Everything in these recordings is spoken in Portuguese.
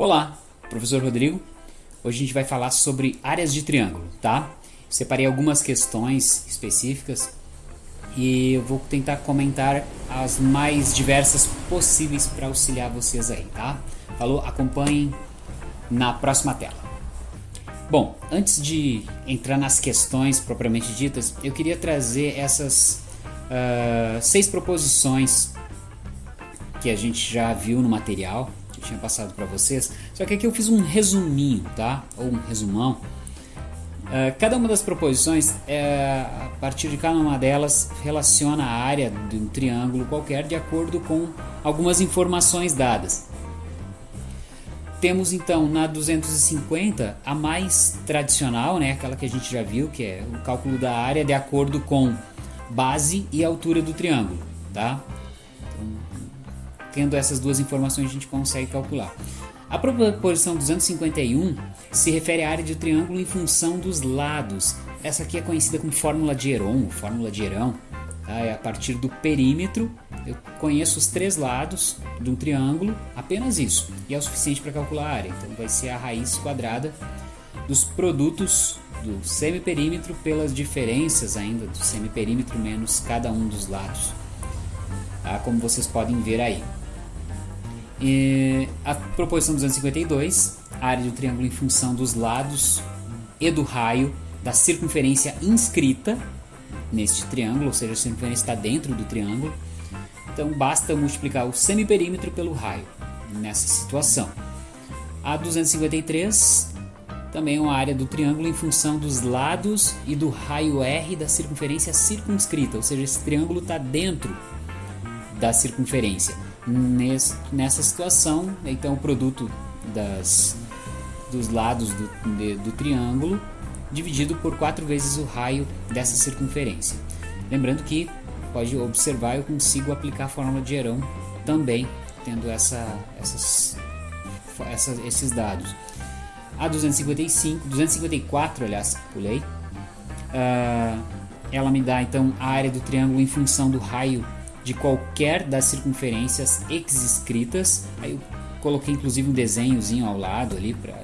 Olá, professor Rodrigo. Hoje a gente vai falar sobre áreas de triângulo, tá? Separei algumas questões específicas e eu vou tentar comentar as mais diversas possíveis para auxiliar vocês aí, tá? Falou? Acompanhem na próxima tela. Bom, antes de entrar nas questões propriamente ditas, eu queria trazer essas uh, seis proposições que a gente já viu no material que tinha passado para vocês. Só que aqui eu fiz um resuminho, tá? Ou um resumão. Uh, cada uma das proposições, é, a partir de cada uma delas, relaciona a área de um triângulo qualquer de acordo com algumas informações dadas. Temos então na 250 a mais tradicional, né, aquela que a gente já viu, que é o cálculo da área de acordo com base e altura do triângulo. Tá? Tendo essas duas informações, a gente consegue calcular. A proposição 251 se refere à área de triângulo em função dos lados. Essa aqui é conhecida como fórmula de Heron, fórmula de Herão. Tá? É a partir do perímetro, eu conheço os três lados de um triângulo, apenas isso, e é o suficiente para calcular a área. Então vai ser a raiz quadrada dos produtos do semiperímetro pelas diferenças ainda do semiperímetro menos cada um dos lados. Tá? Como vocês podem ver aí. E a proposição 252, a área do triângulo em função dos lados e do raio da circunferência inscrita neste triângulo, ou seja, a circunferência está dentro do triângulo. Então basta multiplicar o semiperímetro pelo raio nessa situação. A 253 também é uma área do triângulo em função dos lados e do raio R da circunferência circunscrita, ou seja, esse triângulo está dentro da circunferência nessa situação, então o produto das, dos lados do, de, do triângulo dividido por 4 vezes o raio dessa circunferência. Lembrando que pode observar, eu consigo aplicar a fórmula de Herão também, tendo essa, essas, essa, esses dados. A 255, 254, aliás, pulei, uh, ela me dá então a área do triângulo em função do raio de qualquer das circunferências escritas. Aí eu coloquei inclusive um desenhozinho ao lado ali para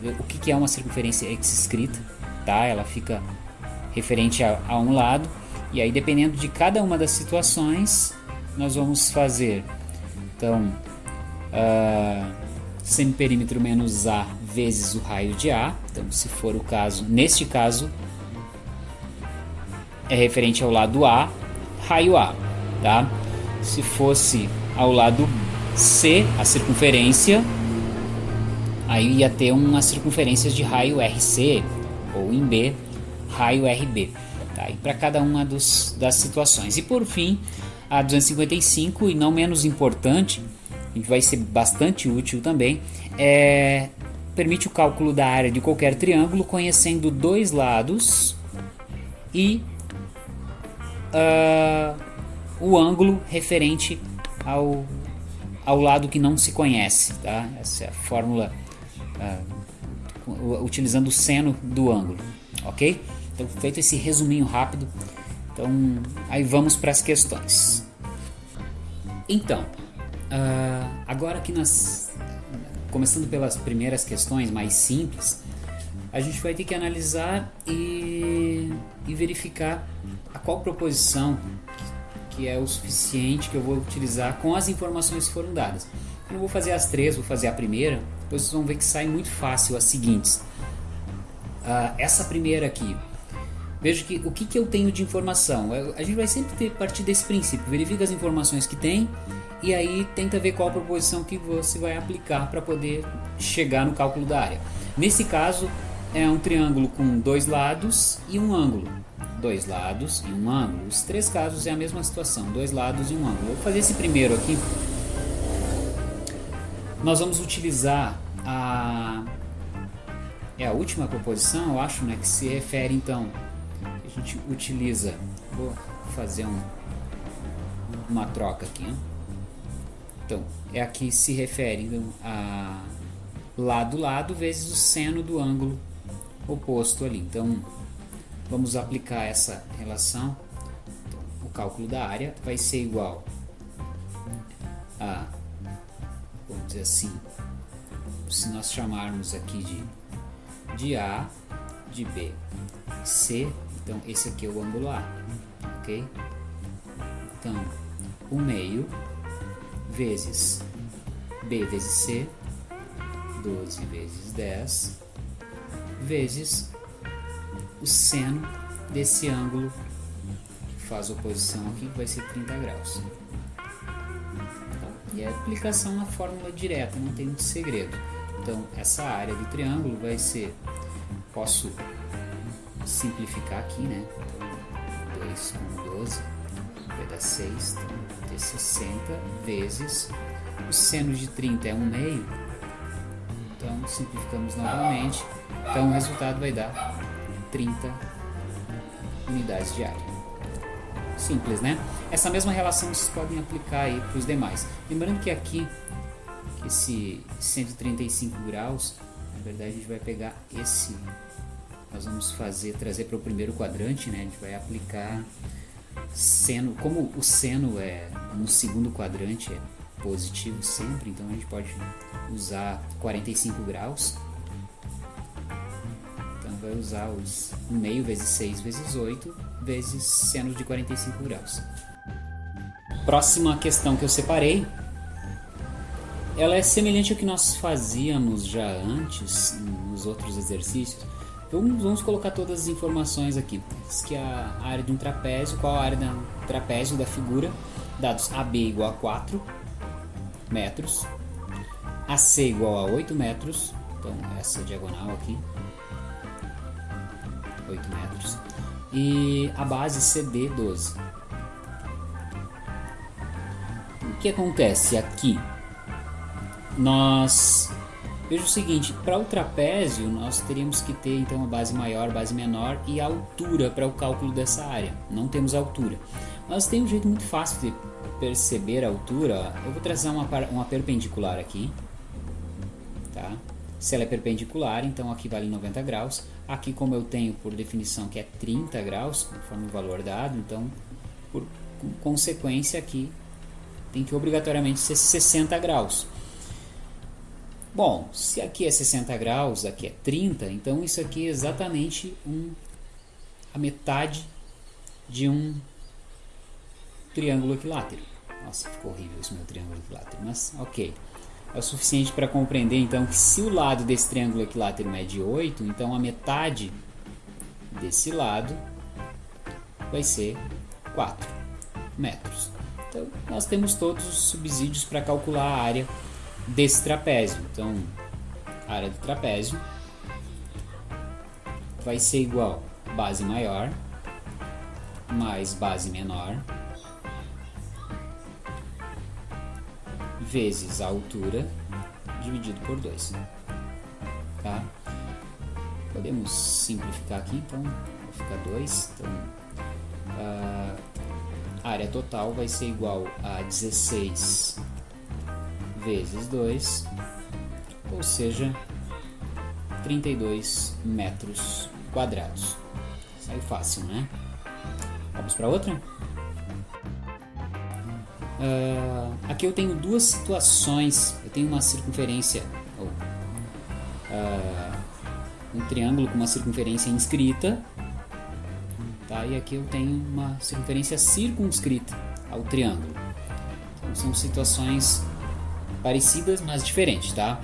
ver o que, é uma circunferência escrita, tá? Ela fica referente a, a, um lado e aí dependendo de cada uma das situações nós vamos fazer então uh, semiperímetro menos A vezes o raio de A. Então se for o caso, neste caso é referente ao lado A, raio A tá? Se fosse ao lado C, a circunferência, aí ia ter uma circunferência de raio RC ou em B, raio RB, tá? E para cada uma dos, das situações. E por fim, a 255 e não menos importante, que vai ser bastante útil também, é permite o cálculo da área de qualquer triângulo conhecendo dois lados e uh, o ângulo referente ao, ao lado que não se conhece. Tá? Essa é a fórmula uh, utilizando o seno do ângulo. Ok? Então, feito esse resuminho rápido, então aí vamos para as questões. Então, uh, agora que nós, começando pelas primeiras questões mais simples, a gente vai ter que analisar e, e verificar a qual proposição que é o suficiente que eu vou utilizar com as informações que foram dadas. Eu não vou fazer as três, vou fazer a primeira, depois vocês vão ver que sai muito fácil as seguintes. Uh, essa primeira aqui, veja que o que, que eu tenho de informação. A gente vai sempre ter partir desse princípio, verifica as informações que tem e aí tenta ver qual proposição que você vai aplicar para poder chegar no cálculo da área. Nesse caso, é um triângulo com dois lados e um ângulo dois lados e um ângulo. Os três casos é a mesma situação, dois lados e um ângulo. Vou fazer esse primeiro aqui. Nós vamos utilizar a é a última proposição, eu acho, né, que se refere então a gente utiliza. Vou fazer um, uma troca aqui. Né? Então, é aqui se refere então, a lado lado vezes o seno do ângulo oposto ali. Então, Vamos aplicar essa relação. Então, o cálculo da área vai ser igual a, vamos dizer assim, se nós chamarmos aqui de, de A, de B, C, então esse aqui é o ângulo A, ok? Então, o meio vezes B vezes C, 12 vezes 10, vezes o seno desse ângulo que faz oposição aqui, que vai ser 30 graus. E a aplicação na fórmula direta, não tem muito segredo. Então, essa área do triângulo vai ser, posso simplificar aqui, né? Então, 2 com 12 vai dar 6, então vai ter 60 vezes o seno de 30 é 1 meio, então simplificamos novamente, então o resultado vai dar 30 unidades de área. Simples, né? Essa mesma relação vocês podem aplicar aí para os demais. Lembrando que aqui, esse 135 graus, na verdade a gente vai pegar esse, nós vamos fazer, trazer para o primeiro quadrante, né? A gente vai aplicar seno, como o seno é no segundo quadrante, é positivo sempre, então a gente pode usar 45 graus. Vai usar os meio vezes 6 vezes 8 vezes seno de 45 graus. Próxima questão que eu separei, ela é semelhante ao que nós fazíamos já antes nos outros exercícios. Então vamos colocar todas as informações aqui. Diz que a área de um trapézio, qual a área do trapézio da figura, dados AB igual a 4, metros, AC igual a 8 metros, então essa diagonal aqui, 8 metros, e a base CD 12. O que acontece aqui? Nós veja o seguinte, para o trapézio nós teríamos que ter então a base maior, base menor e a altura para o cálculo dessa área. Não temos altura. Mas tem um jeito muito fácil de perceber a altura, eu vou trazer uma, uma perpendicular aqui, tá? Se ela é perpendicular, então aqui vale 90 graus. Aqui, como eu tenho por definição que é 30 graus, conforme o valor dado, então, por consequência, aqui tem que obrigatoriamente ser 60 graus. Bom, se aqui é 60 graus, aqui é 30, então isso aqui é exatamente um, a metade de um triângulo equilátero. Nossa, ficou horrível esse meu triângulo equilátero, mas ok. É o suficiente para compreender então que se o lado desse triângulo equilátero é de 8, então a metade desse lado vai ser 4 metros. Então nós temos todos os subsídios para calcular a área desse trapézio. Então a área do trapézio vai ser igual base maior mais base menor vezes a altura dividido por 2. Tá? Podemos simplificar aqui, então vai ficar 2. Então, a área total vai ser igual a 16 vezes 2, ou seja, 32 metros quadrados. Saiu fácil, né? Vamos para outra? Uh, aqui eu tenho duas situações. Eu tenho uma circunferência, uh, um triângulo com uma circunferência inscrita, tá? E aqui eu tenho uma circunferência circunscrita ao triângulo. Então, são situações parecidas, mas diferentes, tá?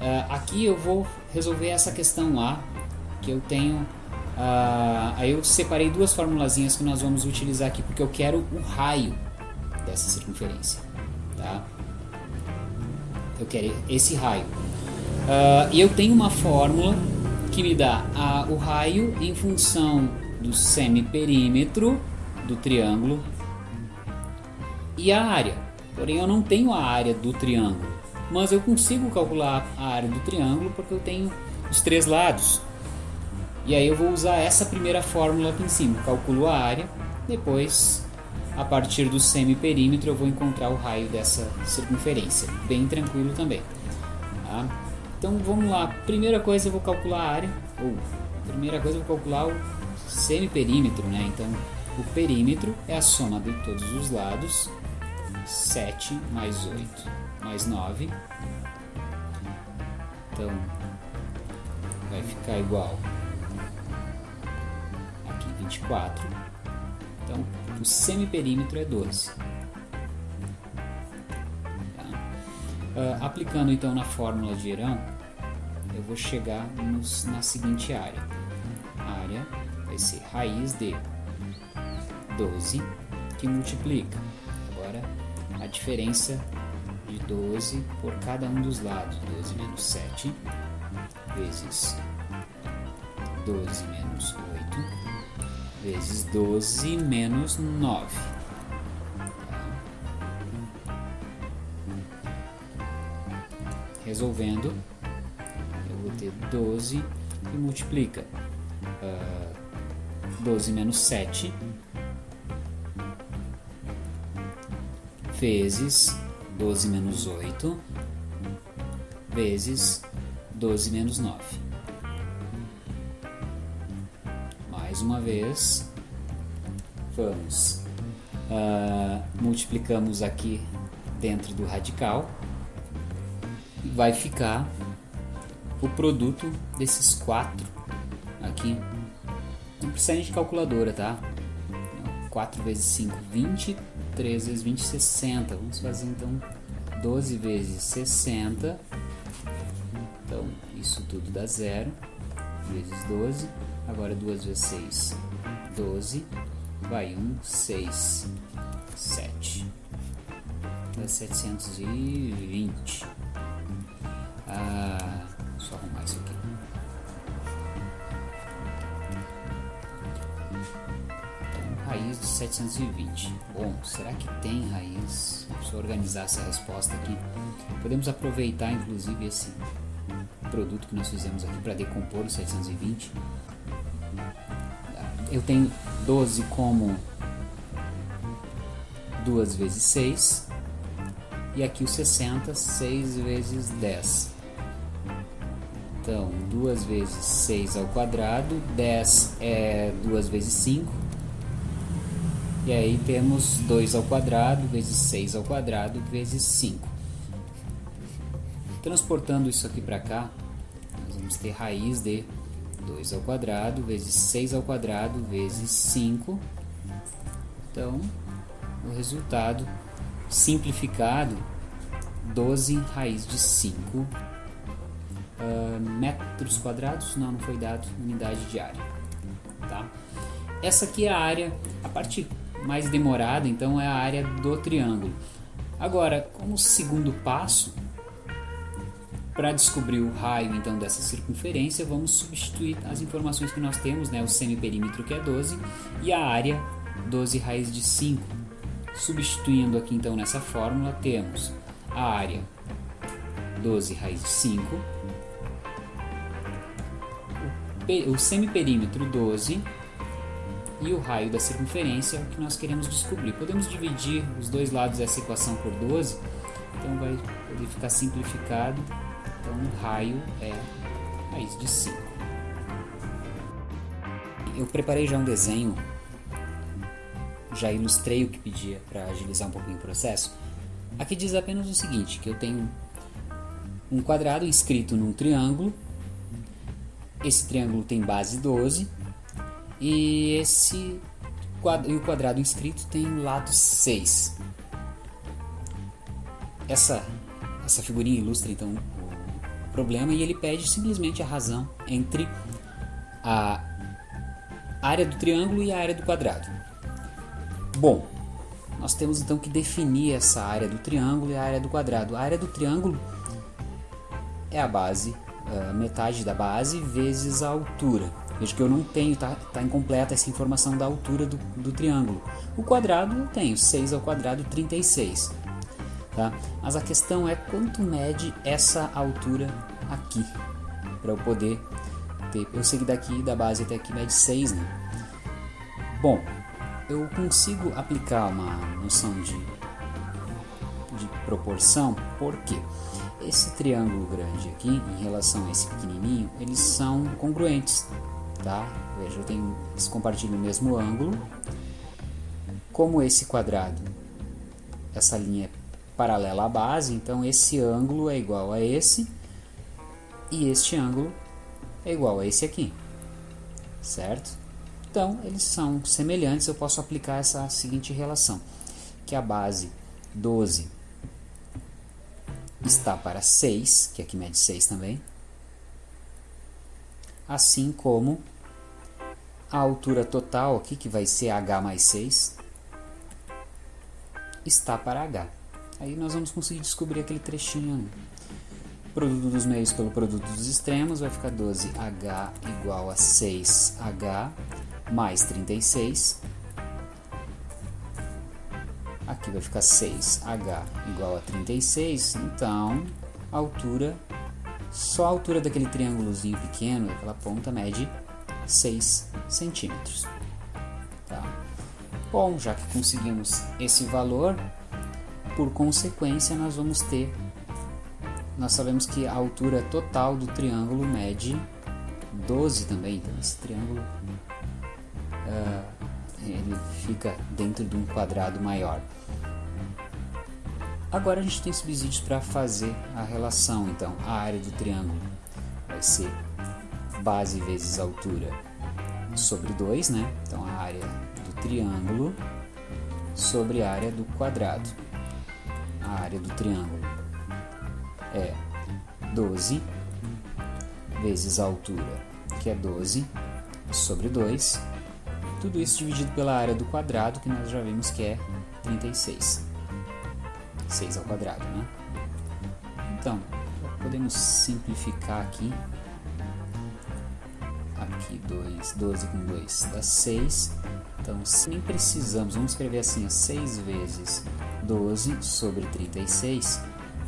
Uh, aqui eu vou resolver essa questão lá, que eu tenho aí eu separei duas formulazinhas que nós vamos utilizar aqui, porque eu quero o raio dessa circunferência. Tá? Eu quero esse raio. Uh, e eu tenho uma fórmula que me dá a, o raio em função do semiperímetro do triângulo e a área. Porém, eu não tenho a área do triângulo, mas eu consigo calcular a área do triângulo porque eu tenho os três lados. E aí eu vou usar essa primeira fórmula aqui em cima. Calculo a área, depois a partir do semiperímetro eu vou encontrar o raio dessa circunferência, bem tranquilo também. Tá? Então vamos lá, primeira coisa eu vou calcular a área, ou primeira coisa eu vou calcular o semiperímetro, né? Então o perímetro é a soma de todos os lados, 7 mais 8 mais 9, Então, vai ficar igual aqui 24. Então, o semiperímetro é 12. Tá? Uh, aplicando então na fórmula de Herão, eu vou chegar nos, na seguinte área. A área vai ser raiz de 12 que multiplica. Agora, a diferença de 12 por cada um dos lados. 12 menos 7 vezes 12 menos 8 vezes 12 menos 9. Resolvendo, eu vou ter 12 e multiplica. Uh, ah, 12 menos 7 vezes 12 menos 8 vezes 12 menos 9. Mais uma vez, vamos, uh, multiplicamos aqui dentro do radical e vai ficar o produto desses quatro aqui. Não precisa de calculadora, tá? 4 vezes 5, 20 3 vezes 20, 60. Vamos fazer então 12 vezes 60. Então, isso tudo dá zero. Vezes 12. Agora 2 vezes 6, 12. Vai 1, 6, 7. Dá 720. Ah, só arrumar isso aqui. raiz de 720. Bom, será que tem raiz? Deixa eu organizar essa resposta aqui. Podemos aproveitar inclusive esse produto que nós fizemos aqui para decompor o 720. Eu tenho 12 como 2 vezes 6 e aqui o 60, 6 vezes 10. Então, 2 vezes 6 ao quadrado, 10 é 2 vezes 5, e aí temos 2 ao quadrado vezes 6 ao quadrado vezes 5. Transportando isso aqui para cá, nós vamos ter raiz de 2 ao quadrado vezes 6 ao quadrado vezes 5. Então, o resultado simplificado, 12 raiz de 5 uh, ah, metros quadrados. Não, não foi dado unidade de área. Tá? Essa aqui é a área, a parte mais demorada, então é a área do triângulo. Agora, como segundo passo, para descobrir o raio então dessa circunferência, vamos substituir as informações que nós temos, né, o semiperímetro que é 12 e a área 12 raiz de 5. Substituindo aqui então nessa fórmula, temos a área 12 raiz de 5, o semiperímetro 12 e o raio da circunferência é que nós queremos descobrir. Podemos dividir os dois lados dessa equação por 12, então vai poder ficar simplificado. Então o raio é raiz de 5. Eu preparei já um desenho, já ilustrei o que pedia para agilizar um pouquinho o processo. Aqui diz apenas o seguinte, que eu tenho um quadrado inscrito num triângulo, esse triângulo tem base 12, e esse e o quadrado inscrito tem lado 6. Essa, essa figurinha ilustra então problema e ele pede simplesmente a razão entre a área do triângulo e a área do quadrado. Bom, nós temos então que definir essa área do triângulo e a área do quadrado. A área do triângulo é a base, a metade da base vezes a altura. Veja que eu não tenho, tá, tá incompleta essa informação da altura do, do triângulo. O quadrado eu tenho, 6 ao quadrado, 36. Tá? Mas a questão é quanto mede essa altura aqui, para eu poder ter. Eu sei que daqui, da base até aqui, mede 6, né? Bom, eu consigo aplicar uma noção de, de proporção, por quê? Esse triângulo grande aqui, em relação a esse pequenininho, eles são congruentes tá? Veja, eu tenho, eles compartilham o mesmo ângulo. Como esse quadrado, essa linha é paralela à base, então esse ângulo é igual a esse. e este ângulo é igual a esse aqui, certo? Então, eles são semelhantes, eu posso aplicar essa seguinte relação, que a base 12 está para 6, que aqui mede 6 também, assim como a altura total aqui, que vai ser h mais 6, está para h. Aí nós vamos conseguir descobrir aquele trechinho. Produto dos meios pelo produto dos extremos vai ficar 12h igual a 6h mais 36. Aqui vai ficar 6h igual a 36, então a altura, só a altura daquele triângulozinho pequeno, daquela ponta, mede 6 centímetros. Tá? Bom, já que conseguimos esse valor, por consequência nós vamos ter, nós sabemos que a altura total do triângulo mede 12 também, então esse triângulo uh, ele fica dentro de um quadrado maior. Agora a gente tem subsídios para fazer a relação, então a área do triângulo vai ser base vezes altura sobre 2, né? Então a área do triângulo sobre a área do quadrado. A área do triângulo é 12 vezes a altura, que é 12 sobre 2. Tudo isso dividido pela área do quadrado, que nós já vimos que é 36. 6 ao quadrado, né? Então, podemos simplificar aqui aqui 2, 12 com 2 dá 6. Então, nem precisamos, vamos escrever assim, 6 vezes 12 sobre 36.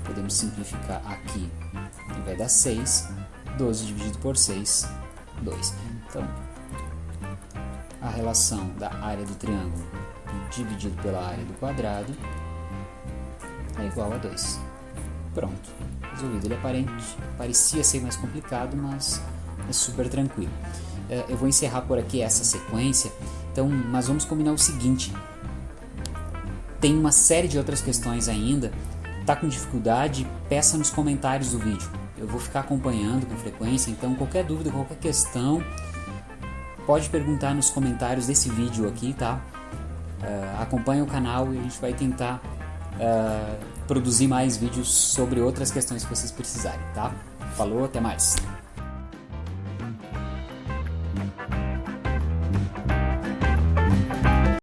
Podemos simplificar aqui e vai dar 6. 12 dividido por 6, 2. Então, a relação da área do triângulo dividido pela área do quadrado é igual a 2. Pronto, resolvido. Ele aparente, parecia ser mais complicado, mas é super tranquilo. É, eu vou encerrar por aqui essa sequência, então, mas vamos combinar o seguinte: tem uma série de outras questões ainda. Tá com dificuldade? Peça nos comentários do vídeo. Eu vou ficar acompanhando com frequência, então qualquer dúvida, qualquer questão, pode perguntar nos comentários desse vídeo aqui, tá? Uh, acompanhe o canal e a gente vai tentar uh, produzir mais vídeos sobre outras questões que vocês precisarem, tá? Falou, até mais!